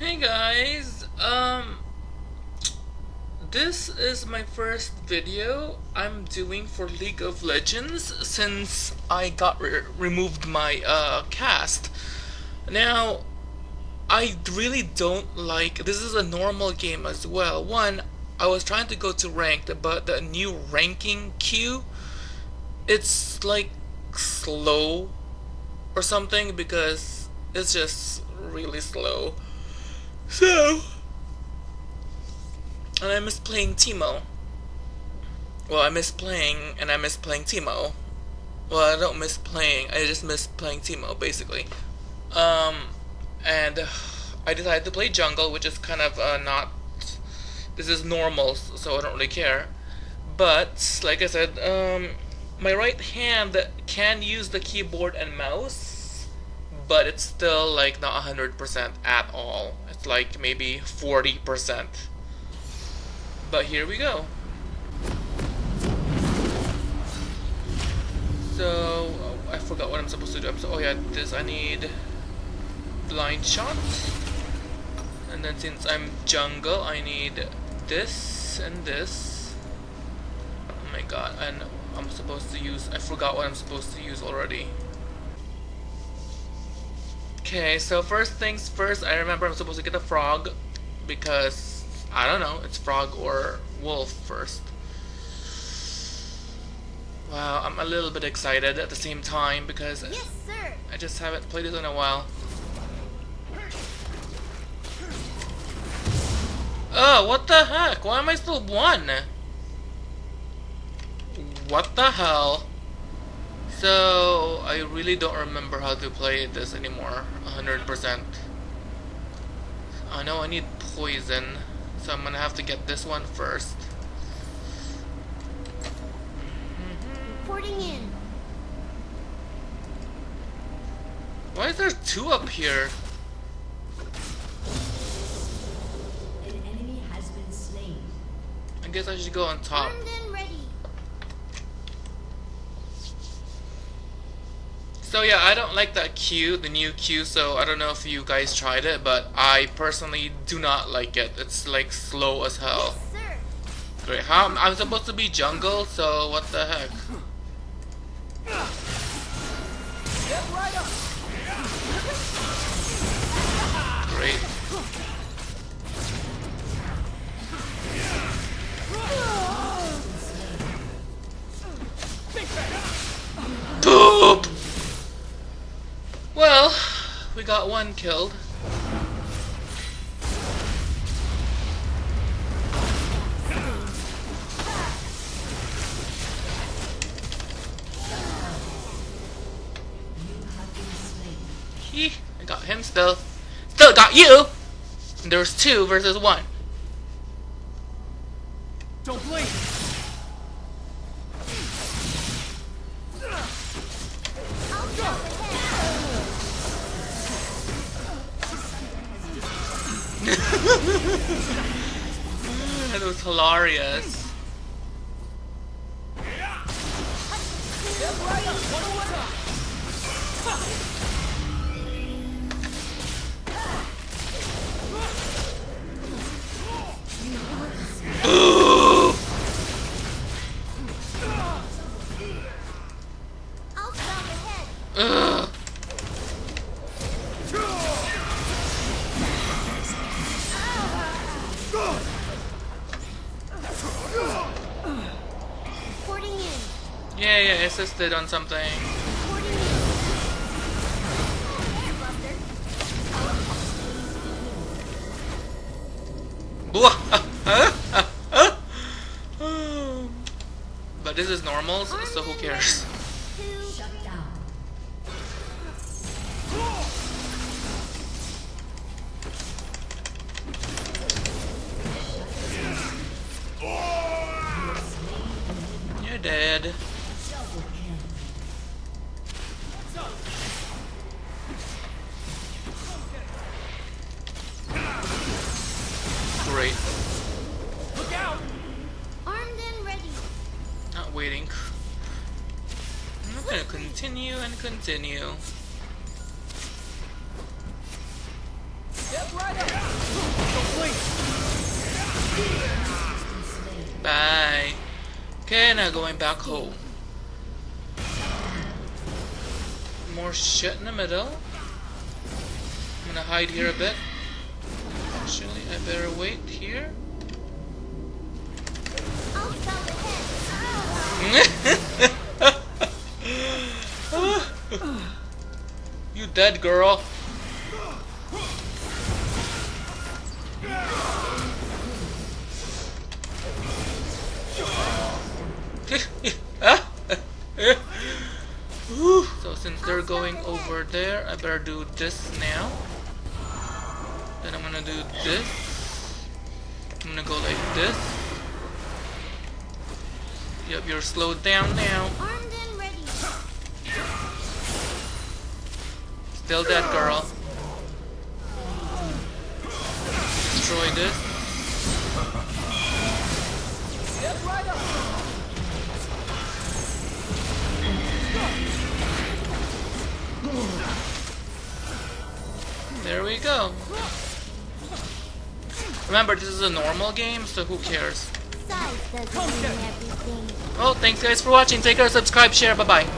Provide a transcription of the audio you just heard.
Hey guys, um, this is my first video I'm doing for League of Legends since I got re removed my uh, cast. Now, I really don't like, this is a normal game as well. One, I was trying to go to ranked, but the new ranking queue, it's like slow or something because it's just really slow. So, and I miss playing Teemo. Well, I miss playing, and I miss playing Teemo. Well, I don't miss playing, I just miss playing Teemo, basically. Um, and I decided to play jungle, which is kind of uh, not, this is normal, so I don't really care. But, like I said, um, my right hand can use the keyboard and mouse, but it's still like not 100% at all. It's like maybe 40%. But here we go. So, oh, I forgot what I'm supposed to do. So, oh yeah, this I need blind shot. And then since I'm jungle, I need this and this. Oh my god, and I'm supposed to use, I forgot what I'm supposed to use already. Okay, so first things first, I remember I'm supposed to get a frog because, I don't know, it's frog or wolf first. Wow, I'm a little bit excited at the same time because yes, sir. I just haven't played it in a while. Oh, what the heck? Why am I still one? What the hell? So, I really don't remember how to play this anymore, 100%. I know I need poison, so I'm gonna have to get this one first. Reporting in. Why is there two up here? An enemy has been slain. I guess I should go on top. So yeah, I don't like that queue, the new queue, so I don't know if you guys tried it, but I personally do not like it. It's like slow as hell. Yes. Great, how I'm supposed to be jungle, so what the heck? Great. Got one killed. He, I got him still. Still got you! And was two versus one. Don't blink! That was hilarious. Assisted on something. But this is normal, so who cares? You're dead. Not waiting. I'm gonna continue and continue. Step right up! Bye. Okay, now going back home. More shit in the middle. I'm gonna hide here a bit. Actually, I better wait here. you dead, girl. so since they're going over there, I better do this now. Then I'm gonna do this. I'm gonna go like this. Yep, you're slowed down now. Armed and ready. Still dead, girl. Destroy this. There we go. Remember, this is a normal game, so who cares? Size doesn't everything. Well, thanks guys for watching. Take care, subscribe, share. Bye bye.